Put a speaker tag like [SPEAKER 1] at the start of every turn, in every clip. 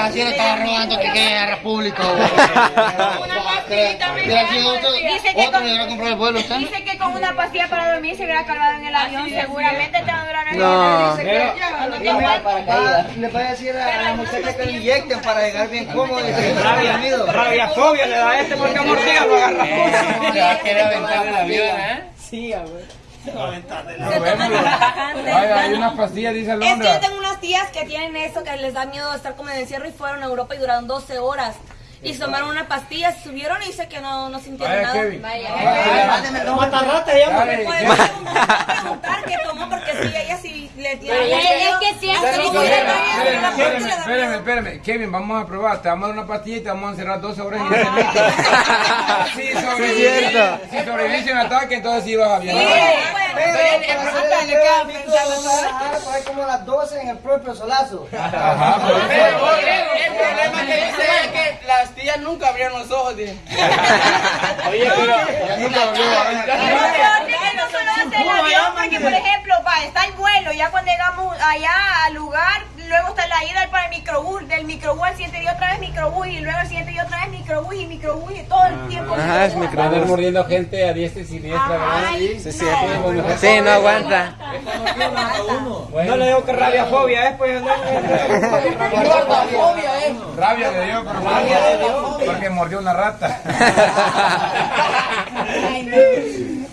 [SPEAKER 1] así le estaba robando que era público.
[SPEAKER 2] Una pastillita Dice que con-
[SPEAKER 1] el vuelo.
[SPEAKER 2] Dice que con una pastilla para dormir se hubiera cargado en el avión. Seguramente te va a durar el
[SPEAKER 3] No.
[SPEAKER 2] avión. Te mueres-
[SPEAKER 4] Ah, le voy a decir a la muchacha que le inyecten para llegar bien cómodo y rabia
[SPEAKER 5] fobia le da a este porque a mordida lo agarra.
[SPEAKER 1] Quiere aventar el avión, ¿eh?
[SPEAKER 4] Sí, güey.
[SPEAKER 6] Vaya, hay unas pastillas, dice
[SPEAKER 7] Es que yo tengo unas tías que tienen eso, que les da miedo estar como en encierro y fueron a Europa y duraron 12 horas. Y se tomaron una pastilla, se subieron y dice que no, no sintieron
[SPEAKER 6] Vaya,
[SPEAKER 7] nada.
[SPEAKER 6] Kevin.
[SPEAKER 4] Mándeme dos matarratas ya,
[SPEAKER 6] Dale,
[SPEAKER 7] Me pueden
[SPEAKER 6] Kevin.
[SPEAKER 7] preguntar, preguntar qué tomó porque si ella sí le tiene.
[SPEAKER 2] Es
[SPEAKER 7] como
[SPEAKER 2] que no
[SPEAKER 7] le
[SPEAKER 6] Espérame, espérame, espérame. Kevin, vamos a probar. Te vamos a dar una pastilla y te vamos a encerrar 12 horas. sobrevives. Si sobreviviste un ataque, entonces sí vas a bien.
[SPEAKER 4] Como las 12 en el propio solazo.
[SPEAKER 6] Pero
[SPEAKER 5] el problema que dice es que las tías nunca abrieron los ojos.
[SPEAKER 6] Oye, pero nunca volvió a ver.
[SPEAKER 2] Lo peor es que no solo hace el avión, porque por ejemplo, va, está el vuelo, ya cuando llegamos allá al lugar, luego está la ida para el microbús, del microbús al siguiente día otra vez microbús, y luego al siguiente día otra vez microbús y microbús y todo el tiempo.
[SPEAKER 3] Ajá, es
[SPEAKER 2] microbús.
[SPEAKER 6] mordiendo gente a diestra y siniestra,
[SPEAKER 2] Ay,
[SPEAKER 3] Sí, cierto. Sí, no aguanta.
[SPEAKER 5] No le digo que rabia fobia es, pues.
[SPEAKER 6] Rabia le dio, pero porque mordió una rata.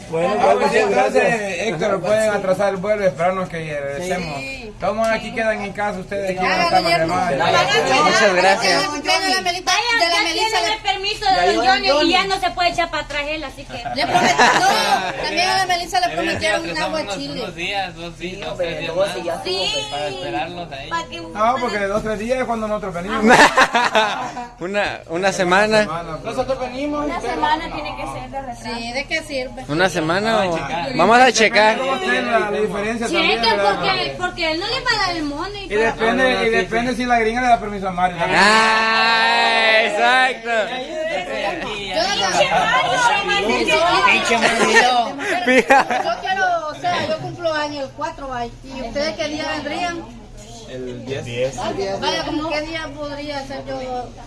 [SPEAKER 6] Bueno, pues entonces, Héctor, pueden atrasar el vuelo y esperarnos que regresemos. Todos aquí quedan en casa, ustedes aquí van a estar los demás.
[SPEAKER 3] Muchas gracias.
[SPEAKER 8] de la Melissa, le,
[SPEAKER 2] permiso de don Johnny y ya no se puede echar para atrás él, así que...
[SPEAKER 8] le prometieron, no, también a la Melissa le prometieron un agua chile.
[SPEAKER 9] unos días, dos días, más,
[SPEAKER 4] sí
[SPEAKER 2] Sí.
[SPEAKER 9] para esperarlos ahí.
[SPEAKER 6] No, porque de dos tres días es cuando nosotros venimos.
[SPEAKER 3] Una, una semana.
[SPEAKER 6] Semana, pues.
[SPEAKER 5] Nosotros venimos.
[SPEAKER 2] Una semana tiene que ser de retraso.
[SPEAKER 8] Sí, ¿de qué sirve?
[SPEAKER 3] Una semana o... Vamos a checar.
[SPEAKER 6] ¿Cómo está la, la diferencia
[SPEAKER 2] Sí,
[SPEAKER 6] también?
[SPEAKER 2] es que
[SPEAKER 6] ¿verdad?
[SPEAKER 2] porque, porque él no le va a dar el money.
[SPEAKER 6] Y depende, y depende si la gringa le da permiso a Mario.
[SPEAKER 3] Ah, exacto.
[SPEAKER 8] Yo quiero, o sea, yo cumplo años el 4, vaya. ¿Y ustedes qué día vendrían?
[SPEAKER 6] El 10.
[SPEAKER 8] Vaya, como qué día podría ser yo.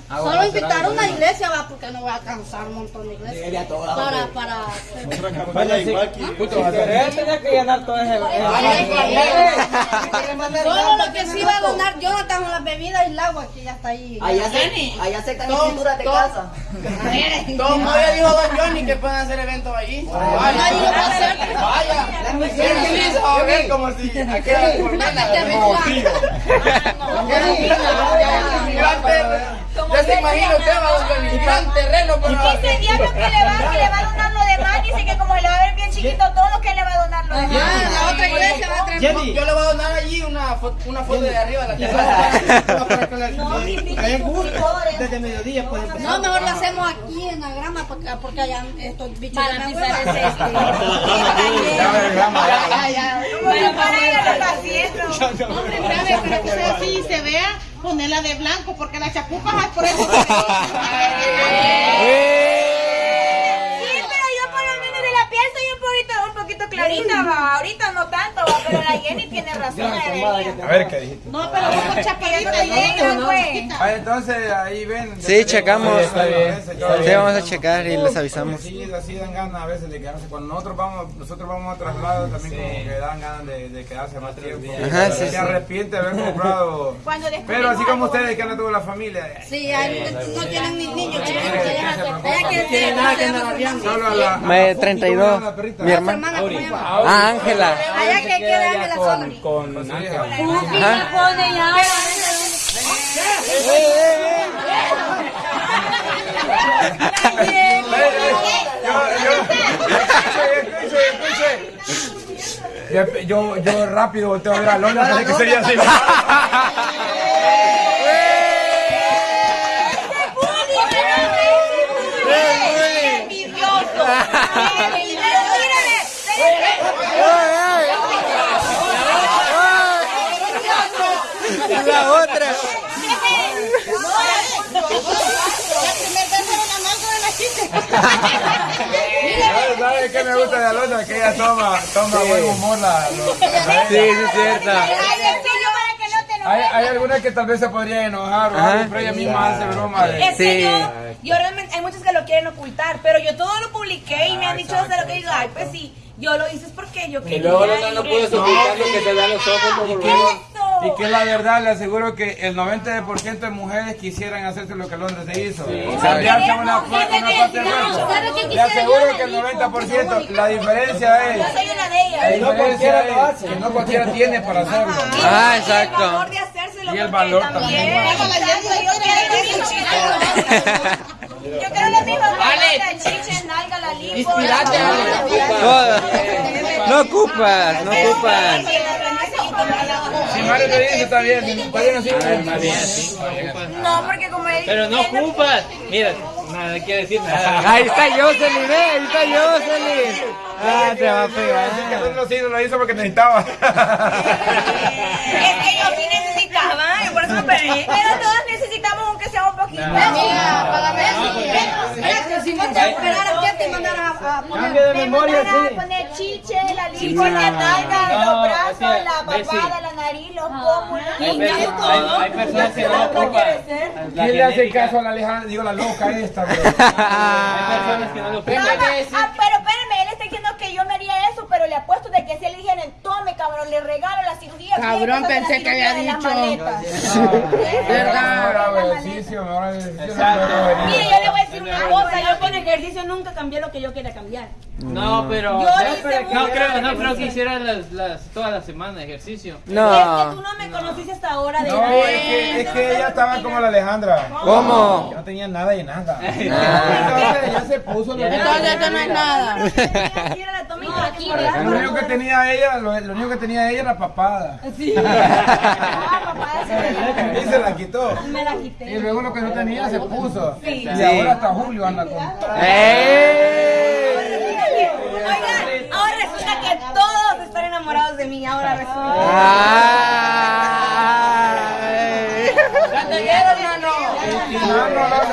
[SPEAKER 8] Solo invitar a una iglesia, va, porque no voy a cansar un montón de iglesias. Para, para.
[SPEAKER 5] Él tenía que llenar todo ese.
[SPEAKER 8] Solo lo que sí va a donar Jonathan con las bebidas y el agua, que ya está ahí.
[SPEAKER 4] Allá se, allá escrituras de casa.
[SPEAKER 5] Todo el mundo ya dijo Don Johnny que pueden hacer eventos allí.
[SPEAKER 8] Nadie lo va a hacer.
[SPEAKER 5] Vaya. Él utiliza a ver como si aquella colmena. Gran terreno. Ya se imagina usted, va Don Johnny. Gran terreno.
[SPEAKER 2] Dice el diablo que le va, que le va a donar lo demás. Dice que como se le va a ver bien chiquito todo, que le va a donar lo demás.
[SPEAKER 8] La otra iglesia va a traer.
[SPEAKER 5] Yo le voy a donar allí una foto, una foto de arriba de la terraza.
[SPEAKER 4] Desde mediodía puede.
[SPEAKER 8] No, mejor lo hacemos aquí en la grama porque, allá estos bichos
[SPEAKER 2] Para pisar el
[SPEAKER 8] hueva.
[SPEAKER 2] cesto.
[SPEAKER 6] Ya vergamos, ya.
[SPEAKER 2] Bueno, para ella lo está haciendo.
[SPEAKER 10] Hombre, espérame, pero que usted así se vea, ponerla de blanco, porque las chapupas por eso se ven.
[SPEAKER 2] Sí, pero yo por lo menos de la piel soy un poquito, un poquito clarita, va. Ahorita no tanto, va, pero la Jenny tiene razón.
[SPEAKER 6] A ver qué dijiste.
[SPEAKER 10] No, pero vos con
[SPEAKER 2] soy negra, pues.
[SPEAKER 6] Ah, entonces ahí ven.
[SPEAKER 3] Sí, checamos.
[SPEAKER 6] Está bien.
[SPEAKER 3] Sí, vamos a checar y les avisamos.
[SPEAKER 6] Sí, así dan ganas a veces de quedarse. Cuando nosotros vamos, nosotros vamos a traslados también como que dan ganas de, de quedarse más tiempo.
[SPEAKER 3] Ajá, sí,
[SPEAKER 6] Se arrepiente de haber comprado. Pero así como ustedes que no tuvo la familia.
[SPEAKER 8] Sí, no tienen ni niños allá que
[SPEAKER 4] tiene nada que andar arriando.
[SPEAKER 6] Solo a la. a
[SPEAKER 3] Me
[SPEAKER 6] la-
[SPEAKER 3] 32.
[SPEAKER 6] ¿cómo se llama la perrita?
[SPEAKER 3] Mi hermana. Ah, Ángela.
[SPEAKER 8] Allá que queda Ángela sola.
[SPEAKER 6] Con
[SPEAKER 2] pone ya.
[SPEAKER 6] Yo, yo, yo rápido volteo a ver a pensé que sería así.
[SPEAKER 2] envidioso.
[SPEAKER 3] La otra.
[SPEAKER 10] La primera vez era la nalga de la chica.
[SPEAKER 6] ¿Sabes qué me gusta de Alondra? Que ella toma, toma buen humor la...
[SPEAKER 3] Sí, sí, es
[SPEAKER 2] te
[SPEAKER 6] Hay, hay algunas que tal vez se podría enojar
[SPEAKER 3] Ajá.
[SPEAKER 6] pero ella misma hace broma de...
[SPEAKER 7] Es que
[SPEAKER 3] Sí.
[SPEAKER 7] yo, yo realmente, hay muchos que lo quieren ocultar, pero yo todo lo publiqué y me han dicho hasta lo que digo, ay, pues sí, yo lo hice es porque yo quería.
[SPEAKER 5] Y luego no, no puedes ocultar lo que te da los ojos como
[SPEAKER 7] Eso.
[SPEAKER 6] Y que la verdad, le aseguro que el 90% de mujeres quisieran hacerse lo que Londres se hizo. Cambiarse una, una parte del cuerpo.
[SPEAKER 8] ¿Sabes qué
[SPEAKER 6] Le aseguro
[SPEAKER 8] yo,
[SPEAKER 6] que el
[SPEAKER 8] Danico?
[SPEAKER 6] 90%, la diferencia
[SPEAKER 7] Yo
[SPEAKER 6] es...
[SPEAKER 7] soy una de ellas.
[SPEAKER 6] La
[SPEAKER 4] no
[SPEAKER 6] diferencia es que no cualquiera tiene para hacerlo.
[SPEAKER 3] Ah,
[SPEAKER 7] Y el
[SPEAKER 3] exacto.
[SPEAKER 7] valor de hacérselo
[SPEAKER 6] Y el valor
[SPEAKER 7] también. Exacto, yo
[SPEAKER 2] Yo creo lo mismo que la chicha, nalga, la lipo.
[SPEAKER 5] Inspirate,
[SPEAKER 3] No, no ocupas, no ocupas.
[SPEAKER 6] Si Mario te dice, está bien. Si bien,
[SPEAKER 9] sí.
[SPEAKER 2] No, porque como él
[SPEAKER 9] Pero no ocupas. Mira, nada quiere decir nada.
[SPEAKER 3] Ahí está Jocelyn, eh, ahí está Jocelyn. Ah, te va a
[SPEAKER 6] Así que
[SPEAKER 3] pegar.
[SPEAKER 6] Sí lo hizo porque necesitaba.
[SPEAKER 2] Es que yo sí necesitaba, y por eso me. Pero todos necesitamos aunque sea un poquito.
[SPEAKER 8] Amiga, págame Si no te esperaras que te mandaran a, a poner.
[SPEAKER 4] Cambio de
[SPEAKER 2] Me
[SPEAKER 4] memoria,
[SPEAKER 2] mandaron a
[SPEAKER 4] sí.
[SPEAKER 2] poner chiche, la lipo, la nalga,
[SPEAKER 9] No,
[SPEAKER 2] los brazos, la papada, la nariz, los pómulos.
[SPEAKER 9] Hay, per- hay- hay personas que no ocupan.
[SPEAKER 6] ¿Quién le hace caso a la Alejandra? Digo, la loca esta, bro.
[SPEAKER 9] Hay personas que no lo
[SPEAKER 2] No,
[SPEAKER 9] ocupan.
[SPEAKER 2] ah, pero espérame, él está diciendo que yo me haría eso, pero le apuesto de que si él dijera, tome cabrón, le regalo la cirugía.
[SPEAKER 10] Cabrón, pensé
[SPEAKER 2] la
[SPEAKER 10] que había
[SPEAKER 2] cirugía de las
[SPEAKER 10] dicho.
[SPEAKER 6] venir.
[SPEAKER 2] Mire, yo le voy a decir cosa,
[SPEAKER 7] Yo con ejercicio nunca cambié lo que yo quería cambiar.
[SPEAKER 9] No, pero.
[SPEAKER 7] Yo hice
[SPEAKER 9] No creo, no creo que hiciera las, las, toda la semana ejercicio.
[SPEAKER 7] Es que tú
[SPEAKER 3] No.
[SPEAKER 7] no me conociste hasta ahora de
[SPEAKER 6] No, es que, es que ella estaba como la Alejandra.
[SPEAKER 3] ¿Cómo?
[SPEAKER 6] Que No tenía nada y nada.
[SPEAKER 3] Ah.
[SPEAKER 6] Entonces ya se puso lo
[SPEAKER 10] Entonces eso no es nada.
[SPEAKER 7] Y
[SPEAKER 6] Lo único que tenía ella, lo, lo único que tenía ella era papada.
[SPEAKER 2] Ah, papá, ese-
[SPEAKER 6] Y se la quitó.
[SPEAKER 7] Me la quité.
[SPEAKER 6] Y luego lo que no tenía se puso. Y
[SPEAKER 3] Sí.
[SPEAKER 6] ahora hasta Julio anda con.
[SPEAKER 3] ¡Eh!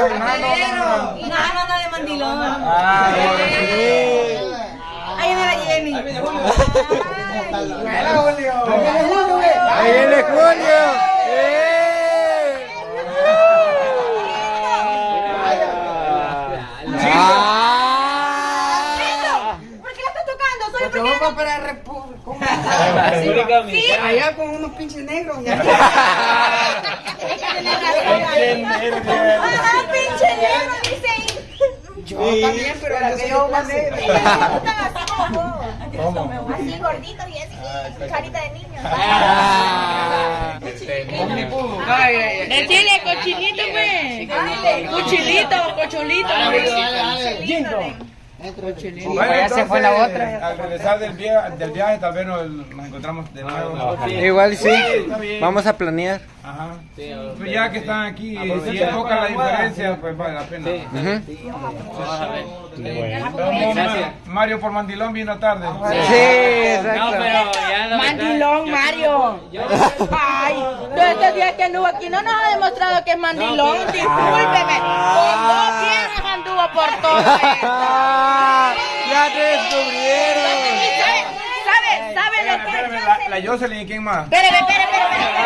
[SPEAKER 6] No, no, no, no, no.
[SPEAKER 7] Nada, anda de mandilón.
[SPEAKER 6] Ah,
[SPEAKER 7] Ahí viene la Jenny.
[SPEAKER 6] Hola, Julio.
[SPEAKER 3] Ahí viene Julio. ¡Eh! Ah.
[SPEAKER 2] ¿Por qué la estás tocando? Solo
[SPEAKER 4] Porque
[SPEAKER 2] porque...
[SPEAKER 4] vamos para República. Allá con unos pinches negros. ya.
[SPEAKER 2] Ajá, pinche negro, dice ahí.
[SPEAKER 4] Yo también, pero la que yo más negra.
[SPEAKER 2] Así gorditos y así, carita de niño.
[SPEAKER 3] Ah.
[SPEAKER 10] Decirle cochinito, pues. Cuchilito, cocholito.
[SPEAKER 6] Bueno,
[SPEAKER 1] Esa fue la
[SPEAKER 6] entonces,
[SPEAKER 1] otra.
[SPEAKER 6] Al regresar del viaje, del viaje tal vez nos, nos encontramos de nuevo.
[SPEAKER 3] Igual sí. Vamos a planear.
[SPEAKER 6] Ajá. Pues ya que están aquí, si es poca la diferencia, pues vale la pena. Mario por Mandilón vino tarde.
[SPEAKER 3] Sí,
[SPEAKER 9] No,
[SPEAKER 3] exacto.
[SPEAKER 9] pero ya la verdad,
[SPEAKER 10] Mandilón,
[SPEAKER 9] yo-
[SPEAKER 10] Mario.
[SPEAKER 9] Yo,
[SPEAKER 10] Ay, todos estos días que anduvo aquí no nos ha demostrado que es mandilón. Discúlpeme. Con dos piernas anduvo por todo esto.
[SPEAKER 3] Ah, ya te descubrieron.
[SPEAKER 10] ¿Sabe? ¿Sabe? ¿Sabe lo que
[SPEAKER 6] la, la Jocelyn quién más.
[SPEAKER 10] Espérame, espérame, espérame.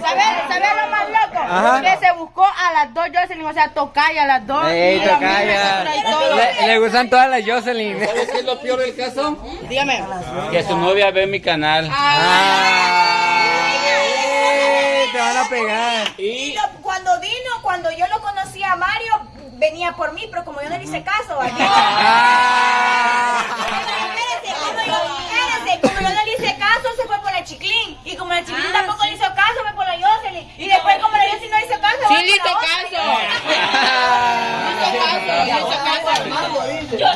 [SPEAKER 10] ¿Sabes? ¿Sabes? ¿Sabes lo más loco?
[SPEAKER 3] Ajá.
[SPEAKER 10] Que se buscó a las dos Jocelyn, o sea, tocaya a las dos.
[SPEAKER 3] Ey,
[SPEAKER 10] la
[SPEAKER 3] tocaya. Le, le gustan todas las Jocelyn.
[SPEAKER 5] ¿Sabes qué es lo peor del caso?
[SPEAKER 10] Dígame.
[SPEAKER 9] que su novia ve mi canal.
[SPEAKER 3] Ay, te van a pegar.
[SPEAKER 2] Y cuando vino, cuando yo lo conocí a Mario, venía por mí, pero como yo no le hice caso, ¿vale?
[SPEAKER 3] Ah.
[SPEAKER 2] Espérense, como yo, espérense, como yo no le hice caso, se fue por la Chiclín. Y como la Chiclín tampoco le hizo caso, fue por la Jocelyn. Y después, como la Jocelyn no hizo caso,
[SPEAKER 10] Sí,
[SPEAKER 2] fue
[SPEAKER 10] le
[SPEAKER 2] por
[SPEAKER 10] hizo
[SPEAKER 2] la
[SPEAKER 10] caso.
[SPEAKER 2] Yo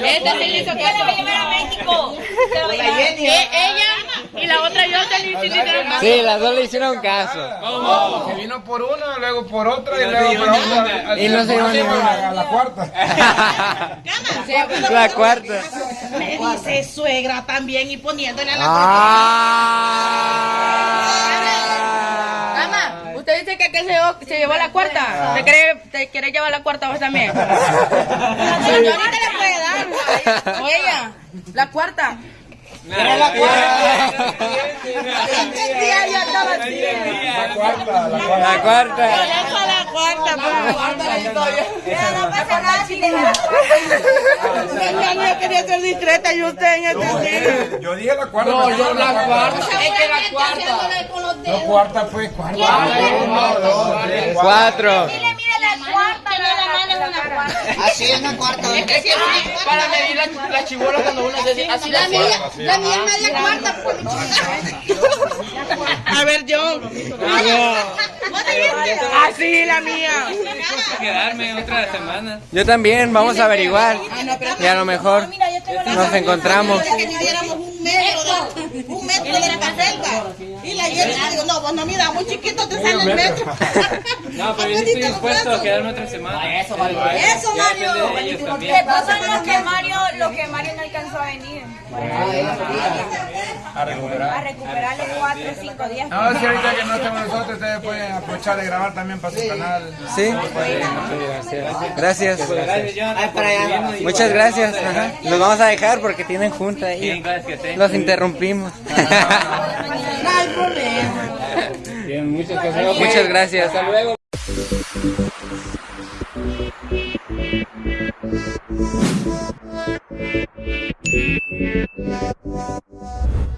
[SPEAKER 10] y la otra Jocelyn sí le hicieron caso.
[SPEAKER 3] Sí, las dos le hicieron caso.
[SPEAKER 6] ¿Cómo? Se vino por una, luego por otra y luego por otra.
[SPEAKER 3] Y no se iban
[SPEAKER 6] a la cuarta.
[SPEAKER 3] La cuarta.
[SPEAKER 10] Me dice suegra también y poniéndole a la
[SPEAKER 3] Ah.
[SPEAKER 10] Mamá, usted dice que aquel se llevó, se llevó la cuarta. ¿Te quiere, ¿Te quiere llevar la cuarta vos también? Señorita le puede Oiga, la cuarta.
[SPEAKER 5] Era la cuarta.
[SPEAKER 10] Estaba así.
[SPEAKER 6] La cuarta, la cuarta.
[SPEAKER 3] La cuarta.
[SPEAKER 10] Eso la cuarta.
[SPEAKER 2] Pero no pasa nada si le da la
[SPEAKER 10] Señor, yo quería ser discreta y usted en este sí.
[SPEAKER 6] Yo dije la cuarta.
[SPEAKER 5] No, yo la cuarta.
[SPEAKER 8] Es que la cuarta. Con los
[SPEAKER 6] No,
[SPEAKER 8] dedos.
[SPEAKER 6] cuarta fue cuarta.
[SPEAKER 3] Cuatro.
[SPEAKER 2] Dile, mire la cuarta, no la mano es una cuarta.
[SPEAKER 4] Así es una cuarta.
[SPEAKER 5] Es que para medir la, la chibola cuando uno hace así
[SPEAKER 8] La
[SPEAKER 5] la
[SPEAKER 8] mía, la mía es media cuarta. pues, mi chiquita.
[SPEAKER 10] A ver, John. Así la mía.
[SPEAKER 9] Quedarme otra semana.
[SPEAKER 3] Yo también, vamos a averiguar. Y a lo mejor nos encontramos.
[SPEAKER 8] un metro, de, un metro de la reserva. Y la le digo, no, vos no mira, muy chiquito te sale el metro.
[SPEAKER 9] No, pero yo estoy dispuesto a quedarme otra semana. Eso,
[SPEAKER 8] Eso, Mario.
[SPEAKER 2] ¿Qué pasa los que Mario, los que Mario no alcanzó a venir?
[SPEAKER 6] A
[SPEAKER 2] A
[SPEAKER 6] recuperar.
[SPEAKER 2] recuperarle cuatro o cinco días.
[SPEAKER 6] No, si ahorita que no estamos nosotros, ustedes pueden aprovechar de grabar también para su canal.
[SPEAKER 3] ¿Sí? Gracias. Muchas gracias. Ajá. Los vamos a dejar porque tienen junta
[SPEAKER 9] Bien,
[SPEAKER 3] ahí.
[SPEAKER 9] gracias.
[SPEAKER 3] Los interrumpimos.
[SPEAKER 9] Bien, muchas gracias.
[SPEAKER 3] Muchas gracias.
[SPEAKER 9] Hasta luego.
[SPEAKER 3] Gracias.